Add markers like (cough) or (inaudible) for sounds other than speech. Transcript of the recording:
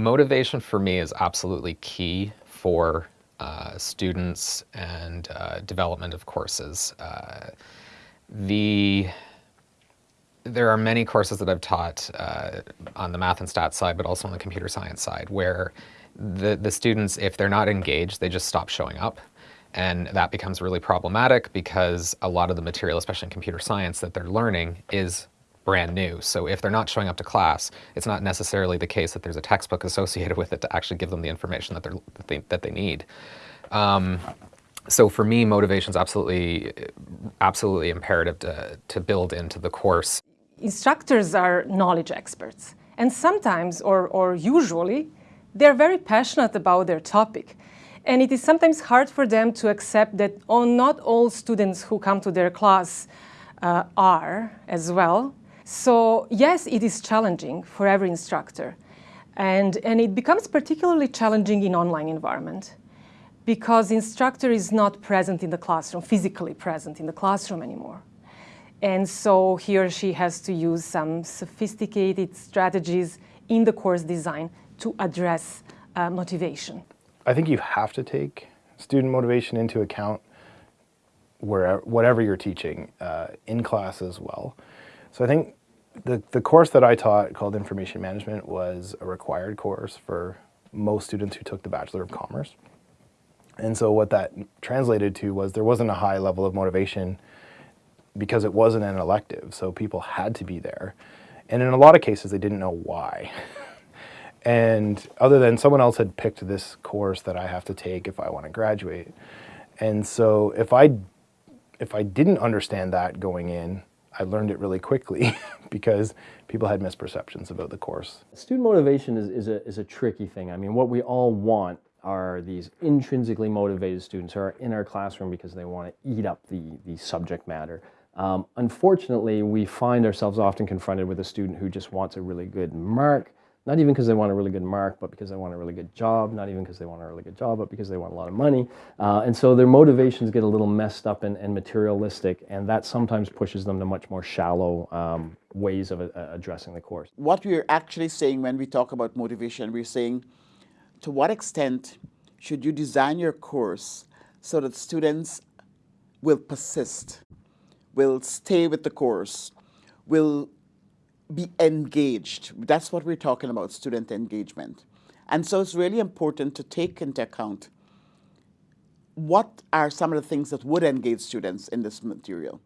Motivation for me is absolutely key for uh, students and uh, development of courses. Uh, the there are many courses that I've taught uh, on the math and stats side, but also on the computer science side, where the, the students, if they're not engaged, they just stop showing up. And that becomes really problematic because a lot of the material, especially in computer science, that they're learning is brand new. So if they're not showing up to class, it's not necessarily the case that there's a textbook (laughs) associated with it to actually give them the information that, they're, that, they, that they need. Um, so for me, motivation is absolutely, absolutely imperative to, to build into the course. Instructors are knowledge experts. And sometimes, or, or usually, they're very passionate about their topic. And it is sometimes hard for them to accept that oh, not all students who come to their class uh, are as well. So yes, it is challenging for every instructor. And, and it becomes particularly challenging in online environment because instructor is not present in the classroom, physically present in the classroom anymore. And so he or she has to use some sophisticated strategies in the course design to address uh, motivation. I think you have to take student motivation into account wherever, whatever you're teaching uh, in class as well. So I think the, the course that I taught called Information Management was a required course for most students who took the Bachelor of Commerce. And so what that translated to was there wasn't a high level of motivation because it wasn't an elective, so people had to be there. And in a lot of cases, they didn't know why. (laughs) and other than someone else had picked this course that I have to take if I want to graduate. And so if I, if I didn't understand that going in, I learned it really quickly (laughs) because people had misperceptions about the course. Student motivation is, is, a, is a tricky thing. I mean, what we all want are these intrinsically motivated students who are in our classroom because they want to eat up the, the subject matter. Um, unfortunately, we find ourselves often confronted with a student who just wants a really good mark, not even because they want a really good mark, but because they want a really good job, not even because they want a really good job, but because they want a lot of money. Uh, and so their motivations get a little messed up and, and, materialistic, and that sometimes pushes them to much more shallow um, ways of uh, addressing the course. What we're actually saying when we talk about motivation, we're saying to what extent should you design your course so that students will persist, will stay with the course, will be engaged. That's what we're talking about, student engagement. And so it's really important to take into account what are some of the things that would engage students in this material.